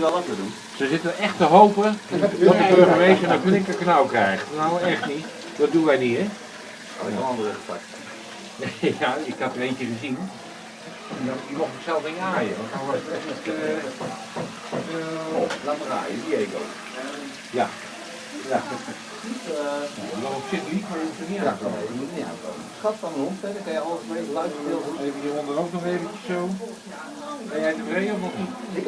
wel wat doen. Ze zitten echt te hopen dat de burgemeester een flinke knauw krijgt. Nou, echt niet. Dat doen wij niet, hè? Oh, een andere gepakt. Ja, ik had er eentje gezien. Die, mocht ik zelf niet aaien. dan was eh, oh, Laat maar aaien, Diego. ja. Ja. ik zit op zich maar je moet er niet niet aankomen. Schat van de hond, hè, kan je alles mee luisteren. Even hieronder ook nog eventjes zo. Ben jij tevreden of niet?